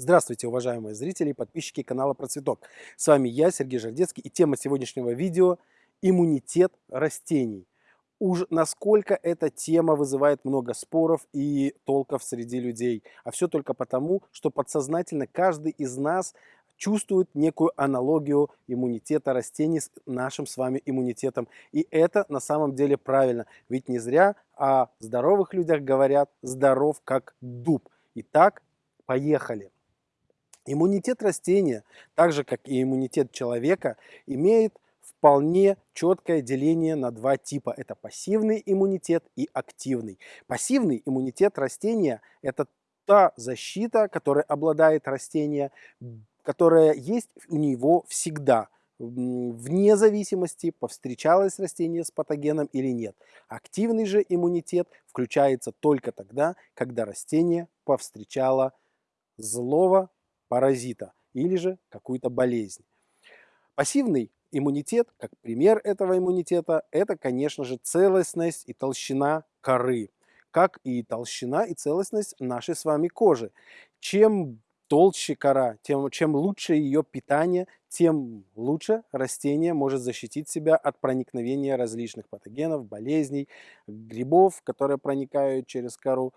Здравствуйте, уважаемые зрители и подписчики канала Про Цветок. С вами я, Сергей Жардецкий, и тема сегодняшнего видео – иммунитет растений. Уж насколько эта тема вызывает много споров и толков среди людей. А все только потому, что подсознательно каждый из нас чувствует некую аналогию иммунитета растений с нашим с вами иммунитетом. И это на самом деле правильно. Ведь не зря о здоровых людях говорят «здоров как дуб». Итак, поехали. Иммунитет растения, так же как и иммунитет человека, имеет вполне четкое деление на два типа. Это пассивный иммунитет и активный. Пассивный иммунитет растения – это та защита, которой обладает растение, которая есть у него всегда, вне зависимости, повстречалось растение с патогеном или нет. Активный же иммунитет включается только тогда, когда растение повстречало злого паразита или же какую-то болезнь. Пассивный иммунитет, как пример этого иммунитета, это, конечно же, целостность и толщина коры, как и толщина и целостность нашей с вами кожи. Чем толще кора, тем, чем лучше ее питание, тем лучше растение может защитить себя от проникновения различных патогенов, болезней, грибов, которые проникают через кору.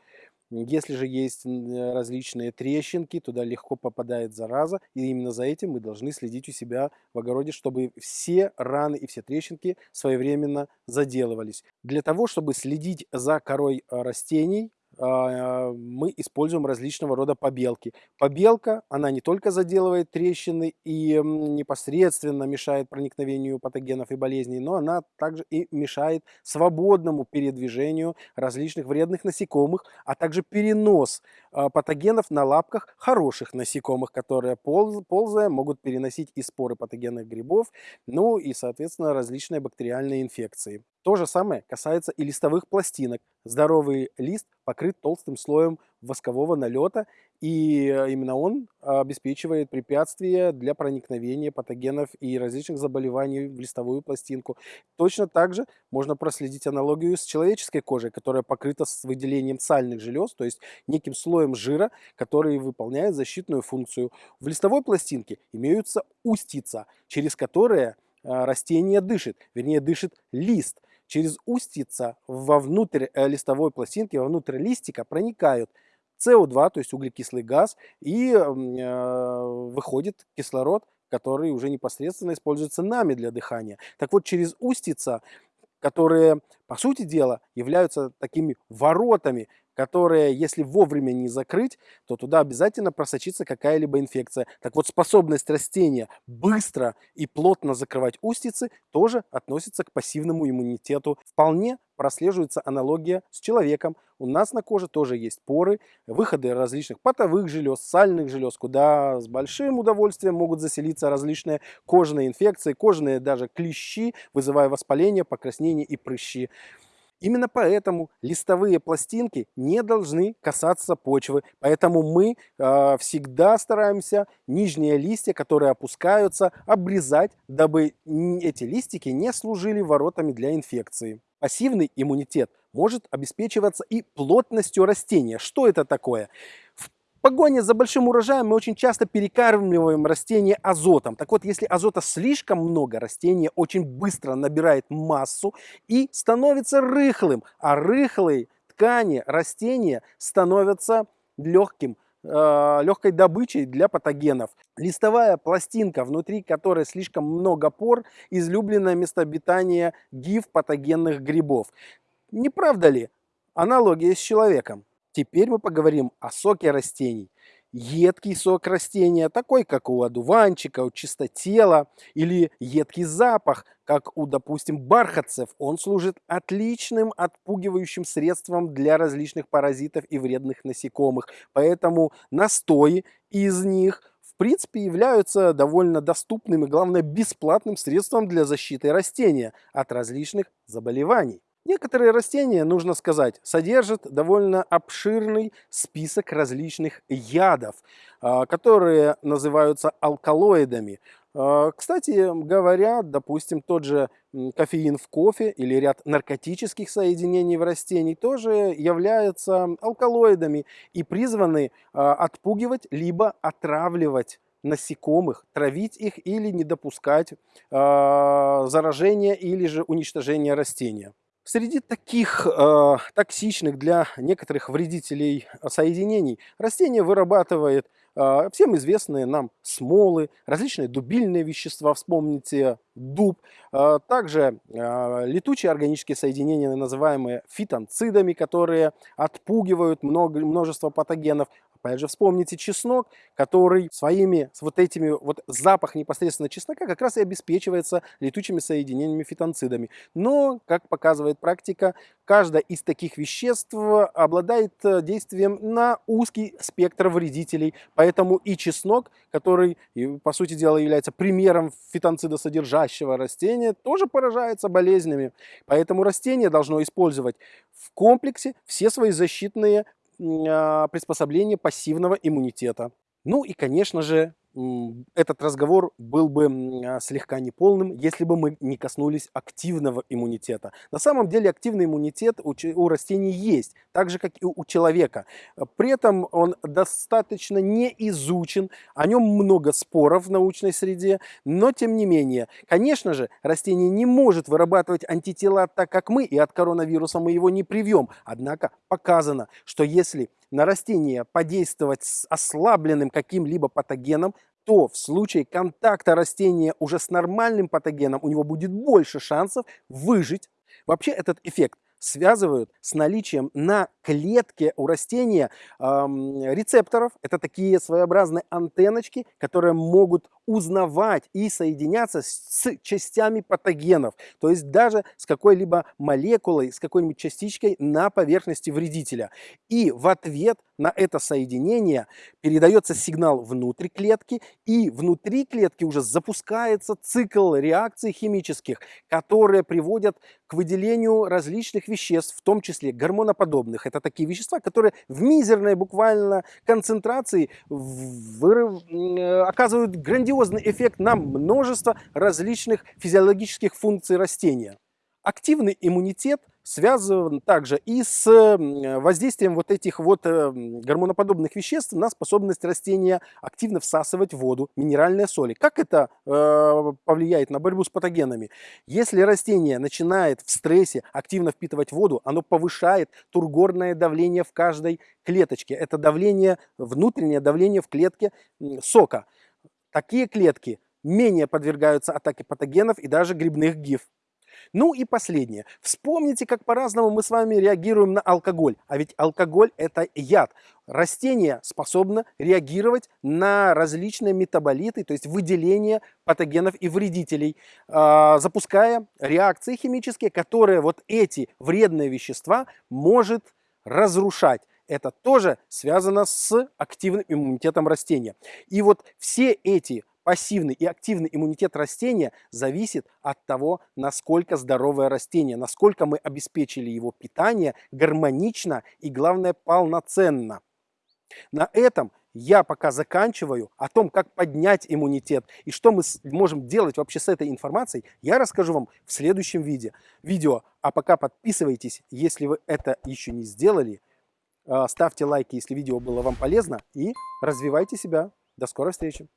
Если же есть э, различные трещинки, туда легко попадает зараза, и именно за этим мы должны следить у себя в огороде, чтобы все раны и все трещинки своевременно заделывались. Для того, чтобы следить за корой э, растений, мы используем различного рода побелки. Побелка, она не только заделывает трещины и непосредственно мешает проникновению патогенов и болезней, но она также и мешает свободному передвижению различных вредных насекомых, а также перенос а, патогенов на лапках хороших насекомых, которые ползая могут переносить и споры патогенных грибов, ну и, соответственно, различные бактериальные инфекции. То же самое касается и листовых пластинок. Здоровый лист покрыт толстым слоем воскового налета, и э, именно он обеспечивает препятствия для проникновения патогенов и различных заболеваний в листовую пластинку. Точно так же можно проследить аналогию с человеческой кожей, которая покрыта с выделением сальных желез, то есть неким слоем жира, который выполняет защитную функцию. В листовой пластинке имеются устица, через которые э, растение дышит, вернее дышит лист – через устица вовнутрь э, листовой пластинки, вовнутрь листика проникают СО2, то есть углекислый газ, и э, выходит кислород, который уже непосредственно используется нами для дыхания. Так вот, через устица, которые, по сути дела, являются такими воротами которые, если вовремя не закрыть, то туда обязательно просочится какая-либо инфекция. Так вот, способность растения быстро и плотно закрывать устицы тоже относится к пассивному иммунитету. Вполне прослеживается аналогия с человеком. У нас на коже тоже есть поры, выходы различных потовых желез, сальных желез, куда с большим удовольствием могут заселиться различные кожные инфекции, кожные даже клещи, вызывая воспаление, покраснение и прыщи. Именно поэтому листовые пластинки не должны касаться почвы. Поэтому мы э, всегда стараемся нижние листья, которые опускаются, обрезать, дабы эти листики не служили воротами для инфекции. Пассивный иммунитет может обеспечиваться и плотностью растения. Что это такое? Погоне за большим урожаем мы очень часто перекармливаем растения азотом. Так вот, если азота слишком много, растение очень быстро набирает массу и становится рыхлым. А рыхлые ткани растения становятся легким, э, легкой добычей для патогенов. Листовая пластинка, внутри которой слишком много пор, излюбленное место обитания гиф патогенных грибов. Не правда ли? Аналогия с человеком. Теперь мы поговорим о соке растений. Едкий сок растения, такой как у одуванчика, у чистотела, или едкий запах, как у, допустим, бархатцев, он служит отличным отпугивающим средством для различных паразитов и вредных насекомых. Поэтому настои из них в принципе являются довольно доступным и, главное, бесплатным средством для защиты растения от различных заболеваний. Некоторые растения, нужно сказать, содержат довольно обширный список различных ядов, а, которые называются алкалоидами. А, кстати говоря, допустим, тот же кофеин в кофе или ряд наркотических соединений в растении тоже являются алкалоидами и призваны а, отпугивать либо отравливать насекомых, травить их или не допускать заражения или же уничтожения растения. Среди таких э, токсичных для некоторых вредителей соединений растение вырабатывает э, всем известные нам смолы, различные дубильные вещества, вспомните дуб, э, также э, летучие органические соединения, называемые фитонцидами, которые отпугивают много, множество патогенов, Опять же, вспомните чеснок, который своими вот этими вот запах непосредственно чеснока как раз и обеспечивается летучими соединениями фитонцидами. Но, как показывает практика, каждое из таких веществ обладает э, действием на узкий спектр вредителей. Поэтому и чеснок, который, по сути дела, является примером фитонцидосодержащего растения, тоже поражается болезнями. Поэтому растение должно использовать в комплексе все свои защитные приспособление пассивного иммунитета. Ну и, конечно же, этот разговор был бы а, слегка неполным, если бы мы не коснулись активного иммунитета. На самом деле активный иммунитет у, растений есть, так же как и у человека. При этом он достаточно не изучен, о нем много споров в научной среде, но тем не менее, конечно же, растение не может вырабатывать антитела так, как мы, и от коронавируса мы его не привьем. Однако показано, что если на растение подействовать с ослабленным каким-либо патогеном, то в случае контакта растения уже с нормальным патогеном у него будет больше шансов выжить. Вообще этот эффект связывают с наличием на клетке у растения э, рецепторов. Это такие своеобразные антенночки, которые могут узнавать и соединяться с частями патогенов. То есть даже с какой-либо молекулой, с какой-нибудь частичкой на поверхности вредителя. И в ответ на это соединение передается сигнал внутрь клетки, и внутри клетки уже запускается цикл реакций химических, которые приводят к выделению различных веществ, в том числе гормоноподобных. Это такие вещества, которые в мизерной буквально концентрации вырыв... оказывают грандиозный эффект на множество различных физиологических функций растения. Активный иммунитет связан также и с воздействием вот этих вот э, гормоноподобных веществ на способность растения активно всасывать воду, минеральные соли. Как это э, повлияет на борьбу с патогенами? Если растение начинает в стрессе активно впитывать воду, оно повышает тургорное давление в каждой клеточке. Это давление, внутреннее давление в клетке сока. Такие клетки менее подвергаются атаке патогенов и даже грибных гиф. Ну и последнее. Вспомните, как по-разному мы с вами реагируем на алкоголь. А ведь алкоголь – это яд. Растение способно реагировать на различные метаболиты, то есть выделение патогенов и вредителей, а, запуская реакции химические, которые вот эти вредные вещества может разрушать это тоже связано с активным иммунитетом растения. И вот все эти пассивный и активный иммунитет растения зависит от того, насколько здоровое растение, насколько мы обеспечили его питание гармонично и, главное, полноценно. На этом я пока заканчиваю. О том, как поднять иммунитет и что мы можем делать вообще с этой информацией, я расскажу вам в следующем видео. видео. А пока подписывайтесь, если вы это еще не сделали. А, ставьте лайки, если видео было вам полезно. И развивайте себя. До скорой встречи.